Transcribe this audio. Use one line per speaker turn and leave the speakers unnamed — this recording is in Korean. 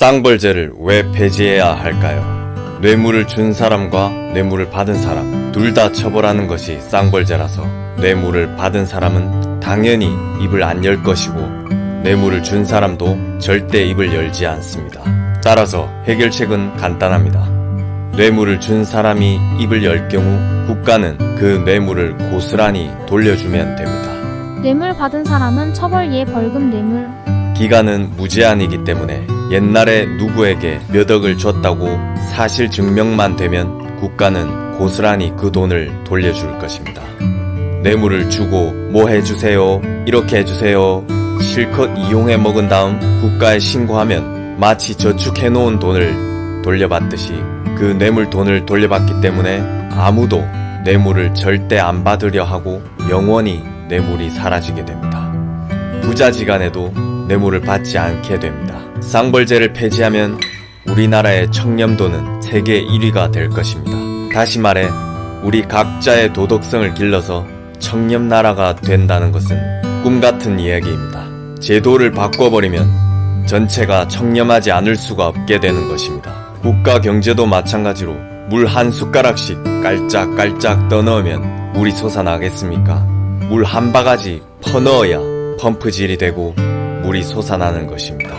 쌍벌제를 왜 폐지해야 할까요? 뇌물을 준 사람과 뇌물을 받은 사람 둘 다 처벌하는 것이 쌍벌제라서 뇌물을 받은 사람은 당연히 입을 안 열 것이고 뇌물을 준 사람도 절대 입을 열지 않습니다. 따라서 해결책은 간단합니다. 뇌물을 준 사람이 입을 열 경우 국가는 그 뇌물을 고스란히 돌려주면 됩니다.
뇌물 받은 사람은 처벌 예 벌금 뇌물
기간은 무제한이기 때문에 옛날에 누구에게 몇 억을 줬다고 사실 증명만 되면 국가는 고스란히 그 돈을 돌려줄 것입니다. 뇌물을 주고 뭐 해주세요, 이렇게 해주세요, 실컷 이용해 먹은 다음 국가에 신고하면 마치 저축해놓은 돈을 돌려받듯이 그 뇌물 돈을 돌려받기 때문에 아무도 뇌물을 절대 안 받으려 하고 영원히 뇌물이 사라지게 됩니다. 부자지간에도 뇌물을 받지 않게 됩니다. 쌍벌제를 폐지하면 우리나라의 청렴도는 세계 1위가 될 것입니다. 다시 말해 우리 각자의 도덕성을 길러서 청렴나라가 된다는 것은 꿈같은 이야기입니다. 제도를 바꿔버리면 전체가 청렴하지 않을 수가 없게 되는 것입니다. 국가 경제도 마찬가지로 물 한 숟가락씩 깔짝깔짝 떠넣으면 물이 솟아나겠습니까? 물 한 바가지 퍼넣어야 펌프질이 되고 물이 솟아나는 것입니다.